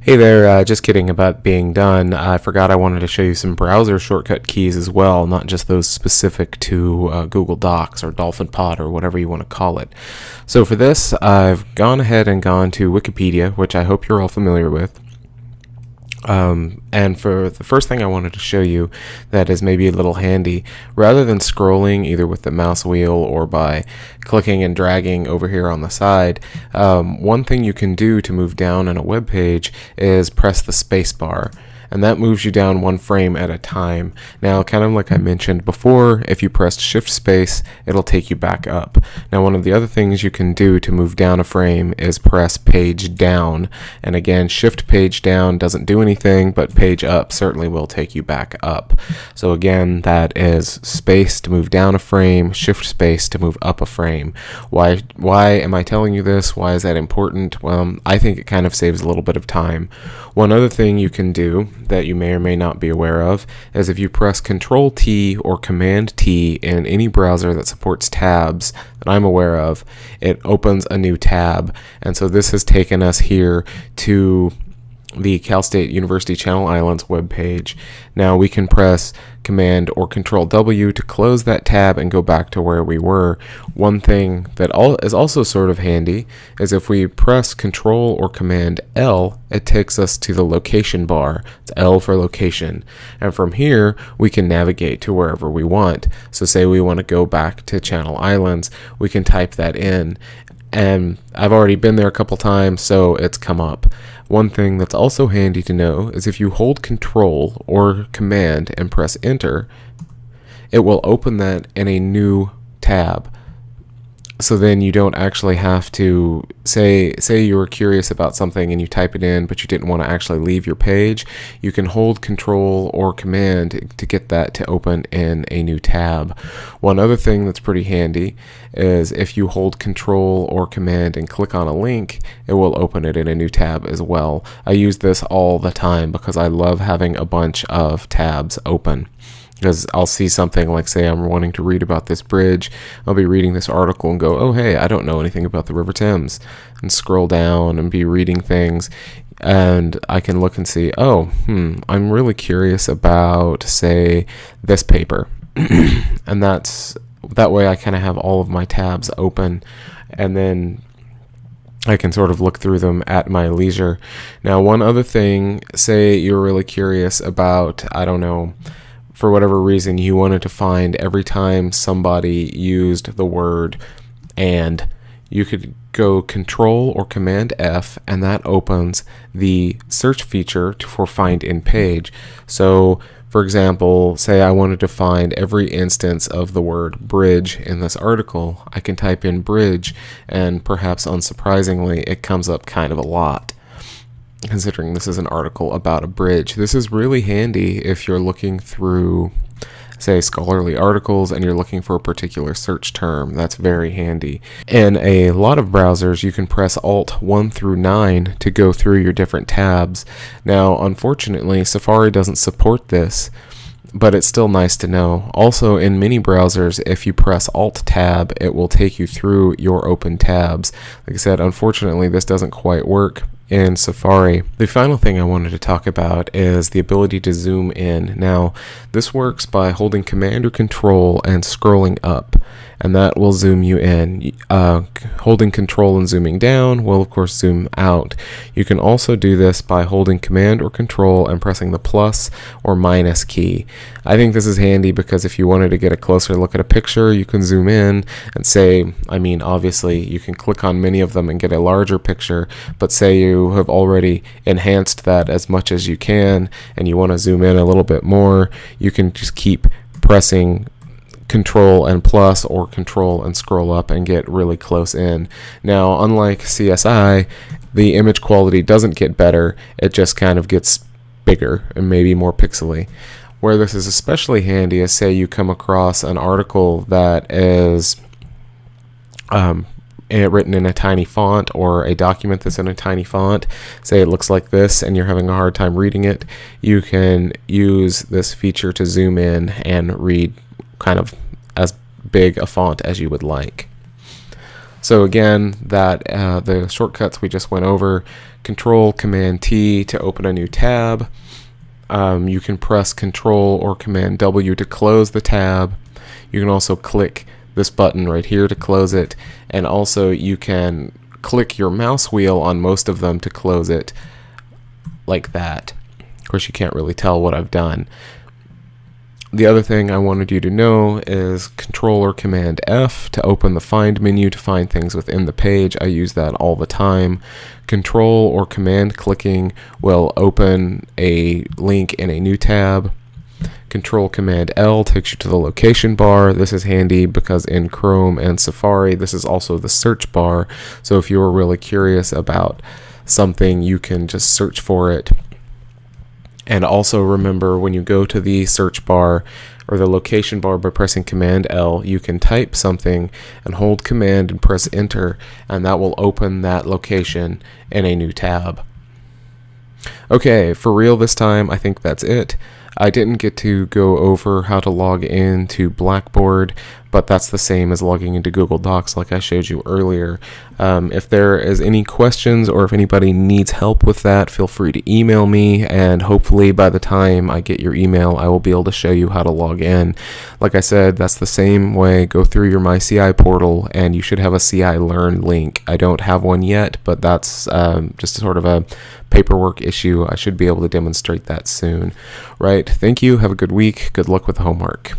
Hey there, uh, just kidding about being done. I forgot I wanted to show you some browser shortcut keys as well, not just those specific to uh, Google Docs or Dolphin Pod or whatever you want to call it. So for this, I've gone ahead and gone to Wikipedia, which I hope you're all familiar with. Um, and for the first thing I wanted to show you that is maybe a little handy, rather than scrolling either with the mouse wheel or by clicking and dragging over here on the side, um, one thing you can do to move down in a web page is press the space bar and that moves you down one frame at a time. Now, kind of like I mentioned before, if you press shift space, it'll take you back up. Now, one of the other things you can do to move down a frame is press page down. And again, shift page down doesn't do anything, but page up certainly will take you back up. So again, that is space to move down a frame, shift space to move up a frame. Why, why am I telling you this? Why is that important? Well, I think it kind of saves a little bit of time. One other thing you can do that you may or may not be aware of is if you press Control T or Command T in any browser that supports tabs that I'm aware of, it opens a new tab. And so this has taken us here to the Cal State University Channel Islands webpage. Now we can press Command or Control W to close that tab and go back to where we were. One thing that is also sort of handy is if we press Control or Command L, it takes us to the location bar. It's L for location. And from here, we can navigate to wherever we want. So say we want to go back to Channel Islands, we can type that in and I've already been there a couple times so it's come up. One thing that's also handy to know is if you hold control or command and press enter it will open that in a new tab so then you don't actually have to say say you were curious about something and you type it in but you didn't want to actually leave your page you can hold control or command to get that to open in a new tab. One other thing that's pretty handy is if you hold control or command and click on a link it will open it in a new tab as well. I use this all the time because I love having a bunch of tabs open because I'll see something like say I'm wanting to read about this bridge I'll be reading this article and go oh hey I don't know anything about the River Thames and scroll down and be reading things and I can look and see oh hmm I'm really curious about say this paper and that's that way I kind of have all of my tabs open and then I can sort of look through them at my leisure. Now, one other thing, say you're really curious about, I don't know, for whatever reason, you wanted to find every time somebody used the word and, you could go Control or Command F, and that opens the search feature for Find in Page. So, for example, say I wanted to find every instance of the word bridge in this article, I can type in bridge, and perhaps unsurprisingly, it comes up kind of a lot considering this is an article about a bridge. This is really handy if you're looking through, say, scholarly articles and you're looking for a particular search term. That's very handy. In a lot of browsers, you can press Alt 1 through 9 to go through your different tabs. Now, unfortunately, Safari doesn't support this but it's still nice to know. Also, in many browsers, if you press Alt Tab, it will take you through your open tabs. Like I said, unfortunately, this doesn't quite work in Safari. The final thing I wanted to talk about is the ability to zoom in. Now, this works by holding Command or Control and scrolling up, and that will zoom you in. Uh, holding Control and zooming down will, of course, zoom out. You can also do this by holding Command or Control and pressing the plus or minus key. I think this is handy because if you wanted to get a closer look at a picture, you can zoom in and say, I mean, obviously, you can click on many of them and get a larger picture, but say you have already enhanced that as much as you can and you want to zoom in a little bit more, you can just keep pressing control and plus or control and scroll up and get really close in. Now, unlike CSI, the image quality doesn't get better, it just kind of gets bigger and maybe more pixely. Where this is especially handy is say you come across an article that is um, written in a tiny font or a document that's in a tiny font, say it looks like this and you're having a hard time reading it, you can use this feature to zoom in and read kind of as big a font as you would like. So again, that uh, the shortcuts we just went over, Control Command T to open a new tab. Um, you can press Control or Command W to close the tab. You can also click this button right here to close it, and also you can click your mouse wheel on most of them to close it like that. Of course, you can't really tell what I've done. The other thing I wanted you to know is Control or Command F to open the Find menu to find things within the page. I use that all the time. Control or Command clicking will open a link in a new tab. Control Command L takes you to the location bar. This is handy because in Chrome and Safari, this is also the search bar. So if you're really curious about something, you can just search for it and also remember when you go to the search bar or the location bar by pressing Command L, you can type something and hold Command and press Enter, and that will open that location in a new tab. Okay, for real this time, I think that's it. I didn't get to go over how to log into Blackboard, but that's the same as logging into Google Docs like I showed you earlier. Um, if there is any questions or if anybody needs help with that, feel free to email me and hopefully by the time I get your email, I will be able to show you how to log in. Like I said, that's the same way. Go through your MyCI portal and you should have a CI Learn link. I don't have one yet, but that's um, just sort of a paperwork issue. I should be able to demonstrate that soon. Right. Thank you. Have a good week. Good luck with the homework.